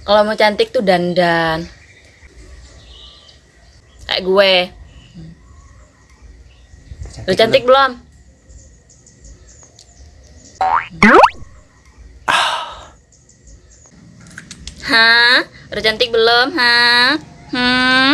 Kalau mau cantik tuh dandan. Kayak gue. lu cantik belum? Ah. Hah? Udah cantik belum? Hah? Hmm?